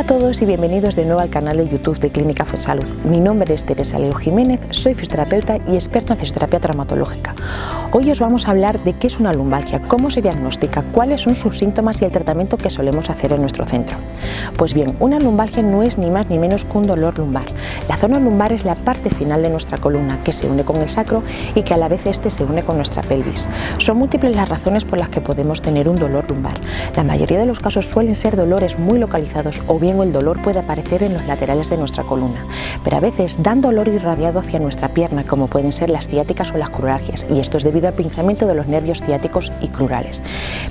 todos y bienvenidos de nuevo al canal de YouTube de Clínica Fuensalud. Mi nombre es Teresa Leo Jiménez, soy fisioterapeuta y experta en fisioterapia traumatológica. Hoy os vamos a hablar de qué es una lumbalgia, cómo se diagnostica, cuáles son sus síntomas y el tratamiento que solemos hacer en nuestro centro. Pues bien, una lumbalgia no es ni más ni menos que un dolor lumbar. La zona lumbar es la parte final de nuestra columna que se une con el sacro y que a la vez este se une con nuestra pelvis. Son múltiples las razones por las que podemos tener un dolor lumbar. La mayoría de los casos suelen ser dolores muy localizados o bien el dolor puede aparecer en los laterales de nuestra columna, pero a veces dan dolor irradiado hacia nuestra pierna como pueden ser las ciáticas o las cruralgias y esto es debido al pinzamiento de los nervios ciáticos y crurales.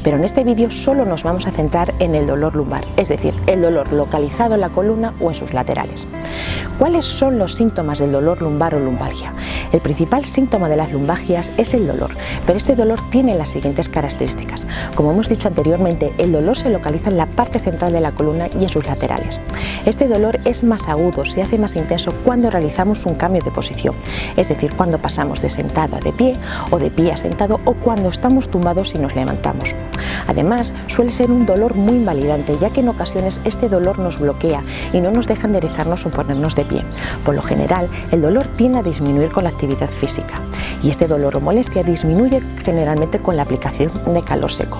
Pero en este vídeo solo nos vamos a centrar en el dolor lumbar, es decir, el dolor localizado en la columna o en sus laterales. ¿Cuáles son los síntomas del dolor lumbar o lumbalgia? El principal síntoma de las lumbalgias es el dolor, pero este dolor tiene las siguientes características. Como hemos dicho anteriormente, el dolor se localiza en la parte central de la columna y en sus laterales. Este dolor es más agudo, se hace más intenso cuando realizamos un cambio de posición, es decir, cuando pasamos de sentado a de pie o de pie a sentado o cuando estamos tumbados y nos levantamos. Además, suele ser un dolor muy invalidante, ya que en ocasiones este dolor nos bloquea y no nos deja enderezarnos o ponernos de pie. Por lo general, el dolor tiende a disminuir con la física y este dolor o molestia disminuye generalmente con la aplicación de calor seco.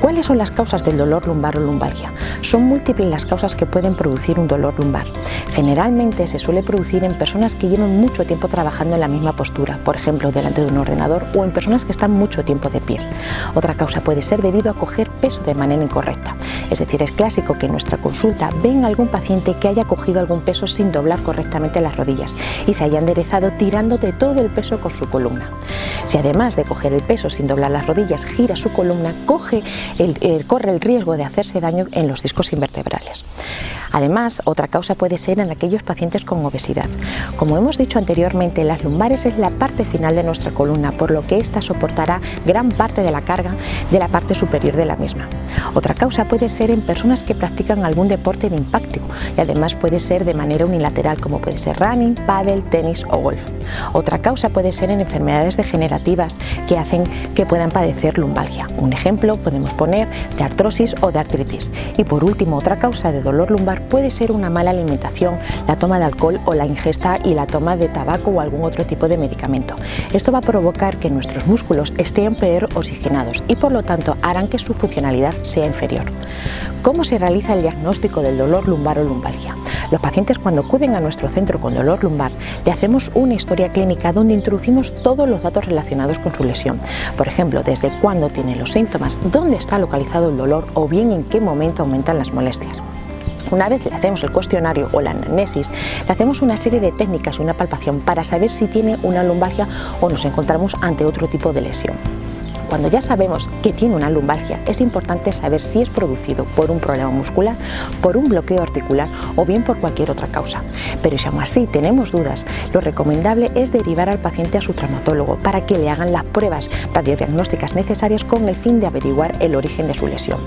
¿Cuáles son las causas del dolor lumbar o lumbalgia? Son múltiples las causas que pueden producir un dolor lumbar. Generalmente se suele producir en personas que llevan mucho tiempo trabajando en la misma postura, por ejemplo delante de un ordenador o en personas que están mucho tiempo de pie. Otra causa puede ser debido a coger peso de manera incorrecta. Es decir, es clásico que en nuestra consulta venga algún paciente que haya cogido algún peso sin doblar correctamente las rodillas y se haya enderezado tirándote todo el peso con su columna. Si además de coger el peso sin doblar las rodillas gira su columna, coge corre el riesgo de hacerse daño en los discos invertebrales. Además, otra causa puede ser en aquellos pacientes con obesidad. Como hemos dicho anteriormente, las lumbares es la parte final de nuestra columna, por lo que ésta soportará gran parte de la carga de la parte superior de la misma. Otra causa puede ser en personas que practican algún deporte de impacto y además puede ser de manera unilateral, como puede ser running, paddle, tenis o golf. Otra causa puede ser en enfermedades degenerativas que hacen que puedan padecer lumbalgia. Un ejemplo podemos poner de artrosis o de artritis. Y por último, otra causa de dolor lumbar puede ser una mala alimentación, la toma de alcohol o la ingesta y la toma de tabaco o algún otro tipo de medicamento. Esto va a provocar que nuestros músculos estén peor oxigenados y por lo tanto harán que su funcionalidad sea inferior. ¿Cómo se realiza el diagnóstico del dolor lumbar o lumbalgia? Los pacientes cuando acuden a nuestro centro con dolor lumbar le hacemos una historia clínica donde introducimos todos los datos relacionados con su lesión. Por ejemplo, desde cuándo tiene los síntomas, dónde está localizado el dolor o bien en qué momento aumentan las molestias. Una vez le hacemos el cuestionario o la anamnesis, le hacemos una serie de técnicas, una palpación para saber si tiene una lumbalgia o nos encontramos ante otro tipo de lesión. Cuando ya sabemos que tiene una lumbalgia, es importante saber si es producido por un problema muscular, por un bloqueo articular o bien por cualquier otra causa. Pero si aún así tenemos dudas, lo recomendable es derivar al paciente a su traumatólogo para que le hagan las pruebas radiodiagnósticas necesarias con el fin de averiguar el origen de su lesión.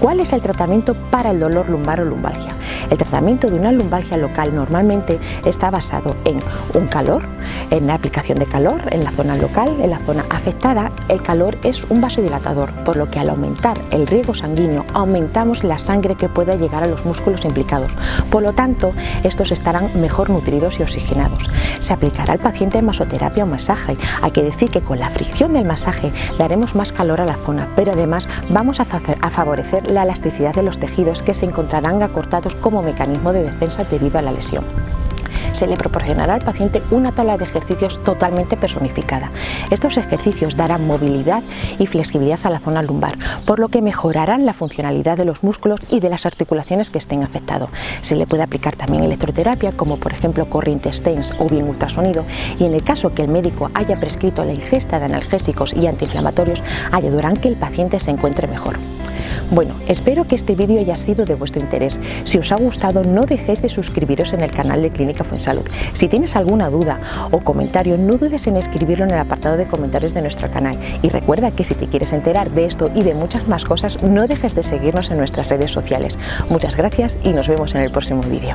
¿Cuál es el tratamiento para el dolor lumbar o lumbalgia? El tratamiento de una lumbalgia local normalmente está basado en un calor, en la aplicación de calor en la zona local, en la zona afectada. El calor es un vasodilatador, por lo que al aumentar el riego sanguíneo aumentamos la sangre que pueda llegar a los músculos implicados. Por lo tanto, estos estarán mejor nutridos y oxigenados. Se aplicará al paciente masoterapia o masaje. Hay que decir que con la fricción del masaje daremos más calor a la zona, pero además vamos a, a favorecer la elasticidad de los tejidos que se encontrarán acortados como mecanismo de defensa debido a la lesión se le proporcionará al paciente una tabla de ejercicios totalmente personificada. Estos ejercicios darán movilidad y flexibilidad a la zona lumbar, por lo que mejorarán la funcionalidad de los músculos y de las articulaciones que estén afectados. Se le puede aplicar también electroterapia, como por ejemplo corrientes TENS o bien ultrasonido, y en el caso que el médico haya prescrito la ingesta de analgésicos y antiinflamatorios, ayudarán que el paciente se encuentre mejor. Bueno, espero que este vídeo haya sido de vuestro interés. Si os ha gustado, no dejéis de suscribiros en el canal de Clínica Fuensalud. Si tienes alguna duda o comentario, no dudes en escribirlo en el apartado de comentarios de nuestro canal. Y recuerda que si te quieres enterar de esto y de muchas más cosas, no dejes de seguirnos en nuestras redes sociales. Muchas gracias y nos vemos en el próximo vídeo.